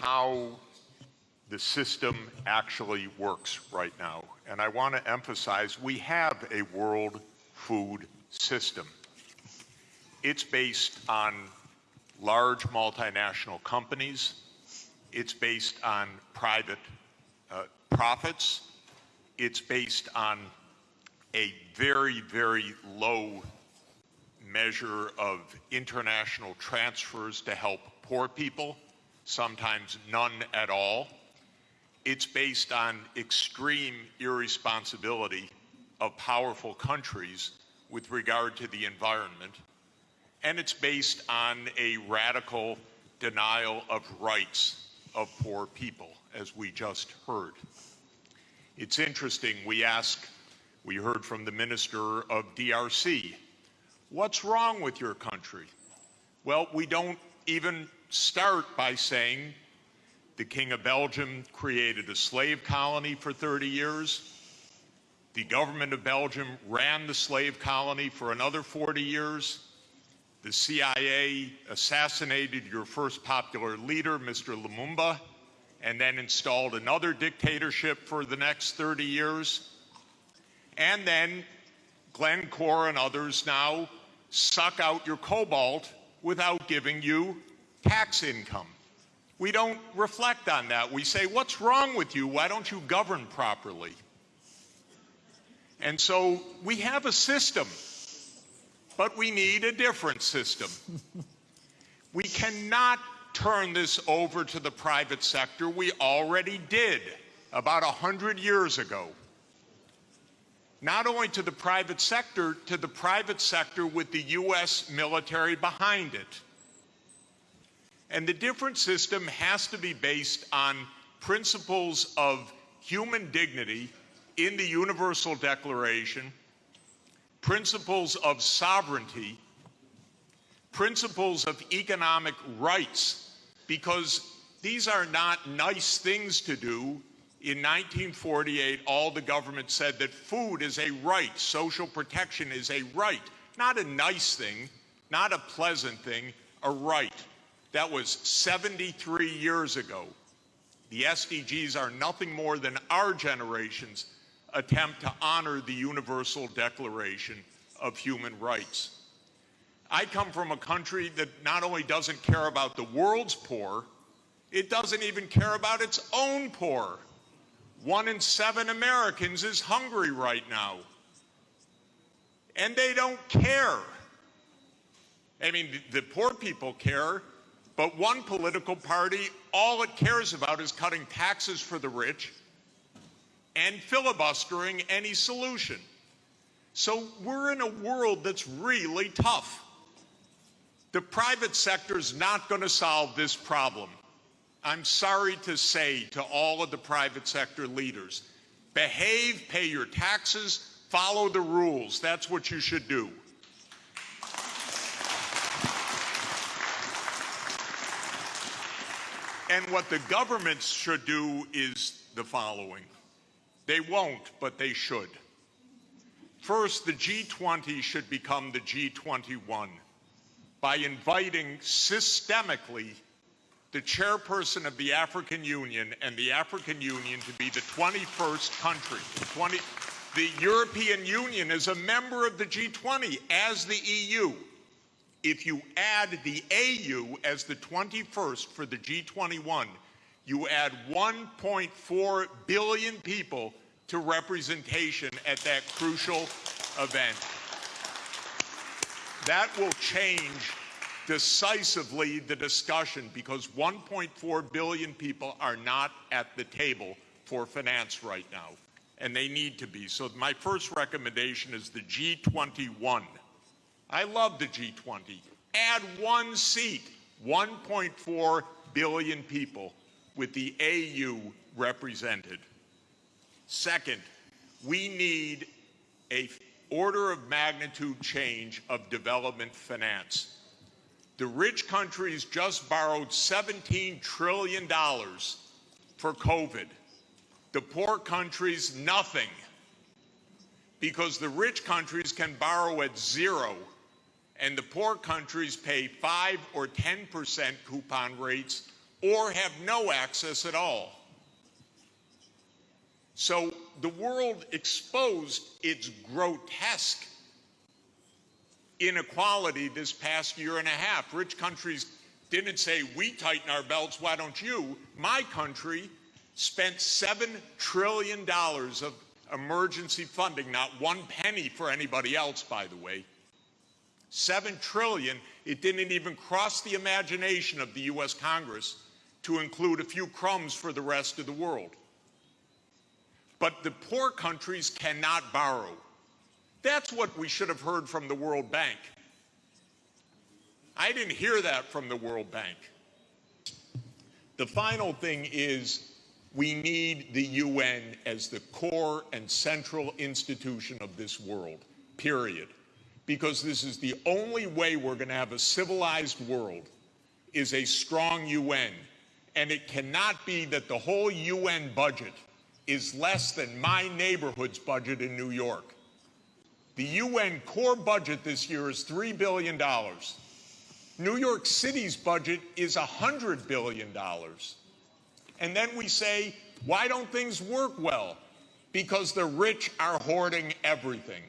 how the system actually works right now. And I want to emphasize we have a world food system. It's based on large multinational companies. It's based on private uh, profits. It's based on a very, very low measure of international transfers to help poor people, sometimes none at all. It's based on extreme irresponsibility of powerful countries with regard to the environment. And it's based on a radical denial of rights of poor people, as we just heard. It's interesting, we ask, we heard from the minister of DRC, what's wrong with your country? Well, we don't even start by saying the King of Belgium created a slave colony for 30 years. The government of Belgium ran the slave colony for another 40 years. The CIA assassinated your first popular leader, Mr. Lumumba, and then installed another dictatorship for the next 30 years. And then Glencore and others now suck out your cobalt without giving you tax income. We don't reflect on that. We say, what's wrong with you? Why don't you govern properly? And so we have a system, but we need a different system. we cannot turn this over to the private sector. We already did about 100 years ago. Not only to the private sector, to the private sector with the U.S. military behind it. And the different system has to be based on principles of human dignity in the Universal Declaration, principles of sovereignty, principles of economic rights, because these are not nice things to do. In 1948, all the government said that food is a right, social protection is a right, not a nice thing, not a pleasant thing, a right. That was 73 years ago. The SDGs are nothing more than our generation's attempt to honor the Universal Declaration of Human Rights. I come from a country that not only doesn't care about the world's poor, it doesn't even care about its own poor. One in seven Americans is hungry right now. And they don't care. I mean, the, poor people care, but one political party, all it cares about is cutting taxes for the rich and filibustering any solution. So we're in a world that's really tough. The private sector is not going to solve this problem. I'm sorry to say to all of the private sector leaders, behave, pay your taxes, follow the rules. That's what you should do. And what the governments should do is the following. They won't, but they should. First, the G20 should become the G21 by inviting systemically the chairperson of the African Union and the African Union to be the 21st country. 20, the European Union is a member of the G20 as the EU. If you add the AU as the 21st for the G21, you add 1.4 billion people to representation at that crucial event. That will change decisively the discussion because 1.4 billion people are not at the table for finance right now, and they need to be. So my first recommendation is the G21. I love the G20. Add one seat, 1.4 billion people with the AU represented. Second, we need a order of magnitude change of development finance. The rich countries just borrowed $17 trillion for COVID. The poor countries, nothing. Because the rich countries can borrow at zero and the poor countries pay 5 or 10% coupon rates or have no access at all. So the world exposed its grotesque inequality this past year and a half. Rich countries didn't say, we tighten our belts, why don't you? My country spent $7 trillion of emergency funding, not one penny for anybody else, by the way. Seven trillion, it didn't even cross the imagination of the US Congress to include a few crumbs for the rest of the world. But the poor countries cannot borrow. That's what we should have heard from the World Bank. I didn't hear that from the World Bank. The final thing is we need the UN as the core and central institution of this world, period. Because this is the only way we're going to have a civilized world is a strong UN. And it cannot be that the whole UN budget is less than my neighborhood's budget in New York. The UN core budget this year is $3 billion. New York City's budget is $100 billion. And then we say, why don't things work well? Because the rich are hoarding everything.